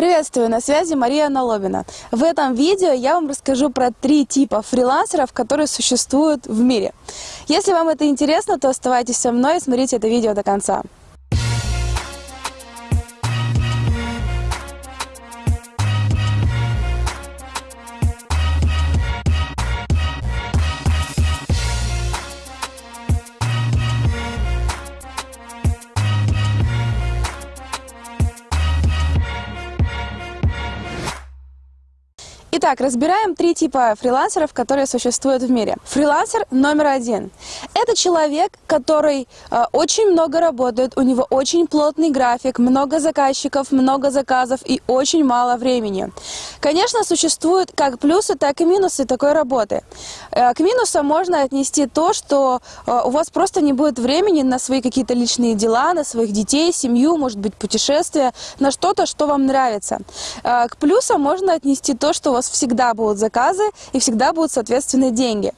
Приветствую, на связи Мария Налобина. В этом видео я вам расскажу про три типа фрилансеров, которые существуют в мире. Если вам это интересно, то оставайтесь со мной и смотрите это видео до конца. Итак, разбираем три типа фрилансеров, которые существуют в мире. Фрилансер номер один. Это человек, который э, очень много работает, у него очень плотный график, много заказчиков, много заказов и очень мало времени. Конечно, существуют как плюсы, так и минусы такой работы. Э, к минусам можно отнести то, что э, у вас просто не будет времени на свои какие-то личные дела, на своих детей, семью, может быть, путешествия, на что-то, что вам нравится. Э, к плюсам можно отнести то, что у вас всегда будут заказы и всегда будут соответственные деньги.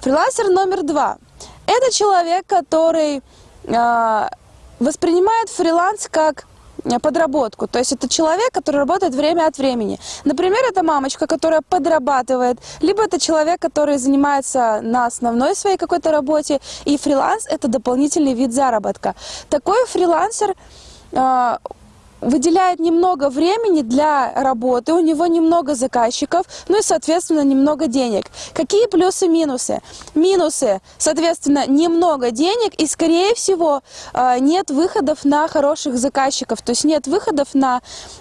Фрилансер номер два – это человек, который э, воспринимает фриланс как подработку. То есть это человек, который работает время от времени. Например, это мамочка, которая подрабатывает, либо это человек, который занимается на основной своей какой-то работе, и фриланс – это дополнительный вид заработка. Такой фрилансер э, выделяет немного времени для работы, у него немного заказчиков, ну и, соответственно, немного денег. Какие плюсы минусы? Соответственно, немного денег и, скорее всего, э, нет выходов на хороших заказчиков, то есть нет выходов на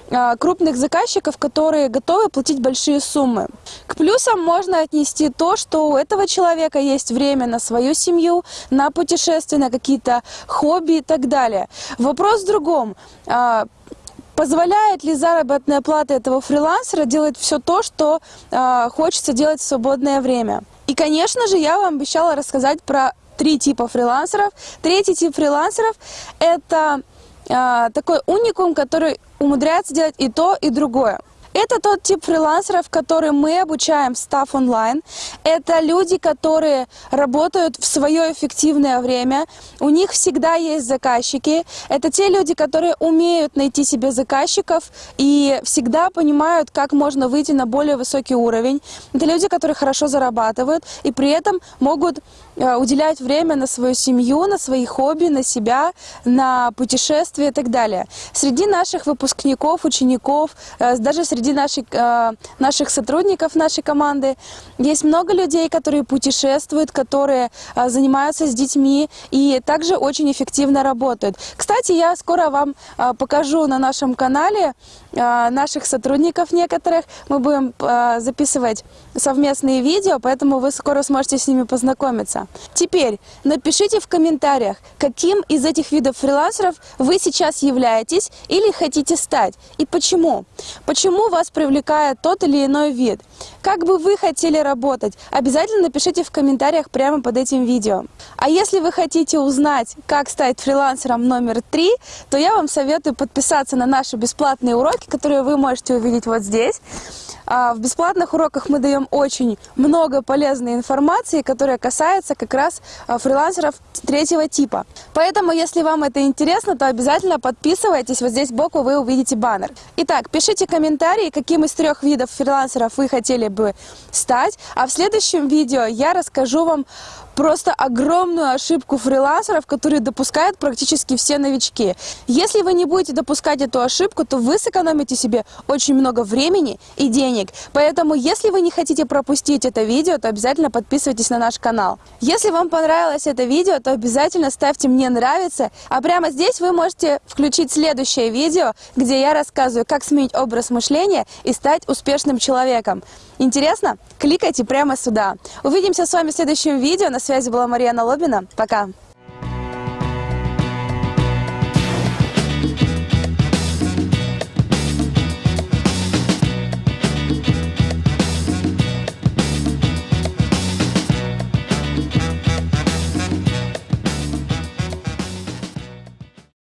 э, крупных заказчиков, которые готовы платить большие суммы. К плюсам можно отнести то, что у этого человека есть время на свою семью, на путешествия, на какие-то хобби и так далее. Вопрос в другом а, Позволяет ли заработная плата этого фрилансера делать все то, что э, хочется делать в свободное время? И, конечно же, я вам обещала рассказать про три типа фрилансеров. Третий тип фрилансеров – это э, такой уникум, который умудряется делать и то, и другое. Это тот тип фрилансеров, который мы обучаем в Staff Online. Это люди, которые работают в свое эффективное время. У них всегда есть заказчики. Это те люди, которые умеют найти себе заказчиков и всегда понимают, как можно выйти на более высокий уровень. Это люди, которые хорошо зарабатывают и при этом могут э, уделять время на свою семью, на свои хобби, на себя, на путешествия и так далее. Среди наших выпускников, учеников, э, даже среди среди наших, э, наших сотрудников нашей команды есть много людей, которые путешествуют, которые э, занимаются с детьми и также очень эффективно работают. Кстати, я скоро вам э, покажу на нашем канале наших сотрудников некоторых. Мы будем записывать совместные видео, поэтому вы скоро сможете с ними познакомиться. Теперь напишите в комментариях, каким из этих видов фрилансеров вы сейчас являетесь или хотите стать и почему. Почему вас привлекает тот или иной вид. Как бы вы хотели работать? Обязательно напишите в комментариях прямо под этим видео. А если вы хотите узнать, как стать фрилансером номер три, то я вам советую подписаться на наши бесплатные уроки, которые вы можете увидеть вот здесь. А, в бесплатных уроках мы даем очень много полезной информации, которая касается как раз а, фрилансеров третьего типа. Поэтому, если вам это интересно, то обязательно подписывайтесь. Вот здесь сбоку вы увидите баннер. Итак, пишите комментарии, каким из трех видов фрилансеров вы хотели бы стать. А в следующем видео я расскажу вам просто огромную ошибку фрилансеров, которые допускают практически все новички. Если вы не будете допускать эту ошибку, то вы сэкономите себе очень много времени и денег. Поэтому, если вы не хотите пропустить это видео, то обязательно подписывайтесь на наш канал. Если вам понравилось это видео, то обязательно ставьте «Мне нравится». А прямо здесь вы можете включить следующее видео, где я рассказываю, как сменить образ мышления и стать успешным человеком. Интересно? Кликайте прямо сюда. Увидимся с вами в следующем видео. На связи была Мария Налобина. Пока!